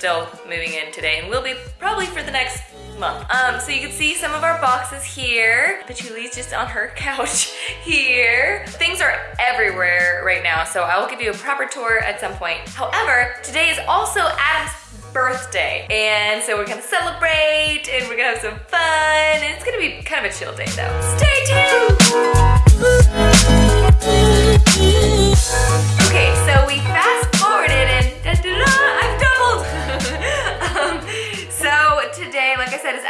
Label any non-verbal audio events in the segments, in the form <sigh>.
still moving in today and will be probably for the next month. Um, so you can see some of our boxes here. Patchouli's just on her <laughs> couch here. Things are everywhere right now, so I will give you a proper tour at some point. However, today is also Adam's birthday. And so we're gonna celebrate and we're gonna have some fun. It's gonna be kind of a chill day though. Stay tuned!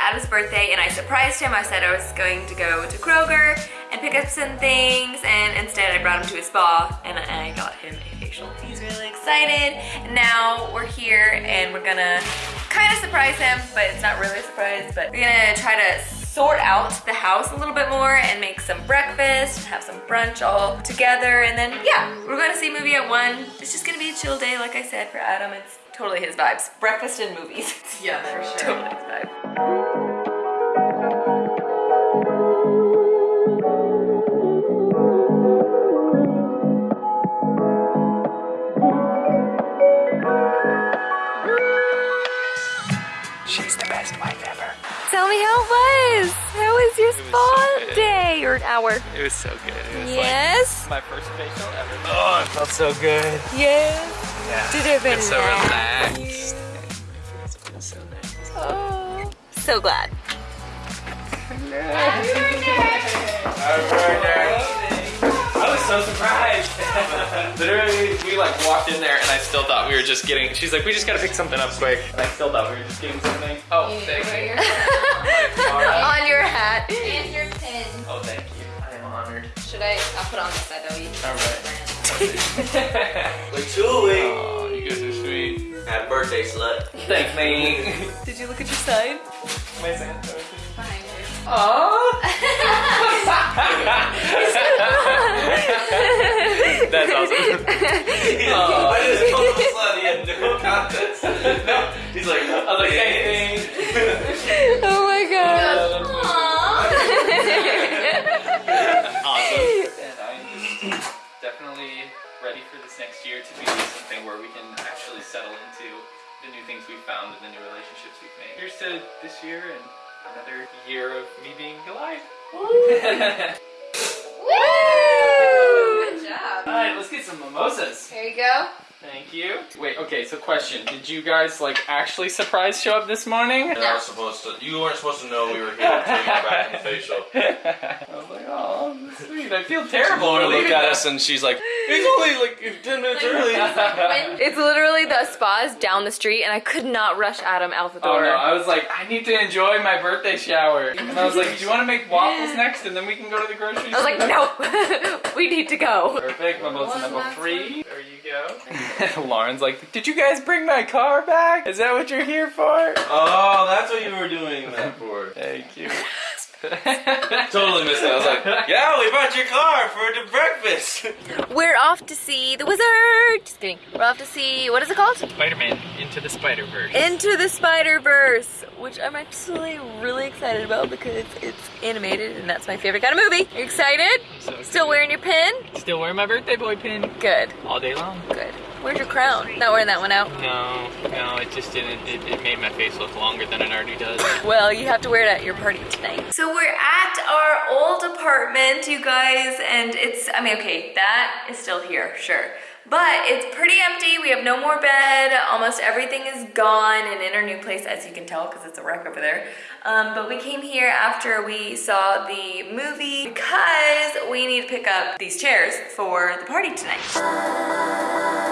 Like I said, is Adam's birthday and I surprised him. I said I was going to go to Kroger and pick up some things and instead I brought him to a spa and I got him a facial. He's really excited. Now we're here and we're gonna kind of surprise him, but it's not really a surprise, but we're gonna try to sort out the house a little bit more and make some breakfast, and have some brunch all together. And then, yeah, we're gonna see a movie at one. It's just gonna be a chill day, like I said, for Adam. It's totally his vibes. Breakfast and movies. <laughs> Yeah, for sure. totally his vibe. She's the best wife ever. Tell me how it was. How was your spa so day or an hour? It was so good. It was Yes. like my first facial ever. Oh, it felt so good. Yes. Yeah. Did it It's so relax relaxed. It was so nice. Oh, so glad. I was so surprised. Literally, we like walked in there and I still thought we were just getting, she's like, we just gotta pick something up quick. And I still thought we were just getting something. Oh, thank you. <laughs> On your hat. And your pin. Oh, thank you. I am honored. Should I? I'll put it on this side though. You All right. Patchouli. <laughs> Oh, you guys are sweet. Happy birthday, slut. Thanks, me. <laughs> Did you look at your sign? My Santa. behind you. Aww. <laughs> Oh. I just <laughs> called him a slut. He had no context. No. He's like, I was like, "Hey." thanks. <laughs> Oh my god. awesome. And I'm definitely ready for this next year to be something where we can actually settle into the new things we've found and the new relationships we've made. Here's to this year and another year of me being alive. Some mimosas. Here you go. Thank you. Wait, okay, so question. Did you guys like actually surprise show up this morning? You weren't supposed to. You weren't supposed to know we were here until you got back in the facial. <laughs> I was like, oh, that's sweet. I feel terrible. Laura for looked at them. us and she's like, <laughs> "It's only like ten minutes early." <laughs> It's literally the spas down the street and I could not rush Adam out the Oh door. no, I was like, I need to enjoy my birthday shower. And I was like, do you want to make waffles next and then we can go to the grocery store? I was like, no, <laughs> we need to go. Perfect, mimosa One number last three. There you go. Lauren's like, did you guys bring my car back? Is that what you're here for? Oh, that's what you were doing that for. Thank you. <laughs> Totally missed it. I was like, "Yeah, we brought your car for the breakfast." <laughs> We're off to see the wizard. Just kidding. We're off to see, what is it called? Spider-Man into the Spider-Verse. Into the Spider-Verse, which I'm actually really excited about because it's animated and that's my favorite kind of movie. You excited? So Still wearing your pin? Still wearing my birthday boy pin Good, all day long. good. Where's your crown? Not wearing that one out. No, no, it just didn't. It, it made my face look longer than it already does. <laughs> Well, you have to wear it at your party tonight. So we're at our old apartment, you guys, and it's, I mean, okay, that is still here, sure. But it's pretty empty, we have no more bed, almost everything is gone and in our new place, as you can tell, because it's a wreck over there. Um, but we came here after we saw the movie because we need to pick up these chairs for the party tonight.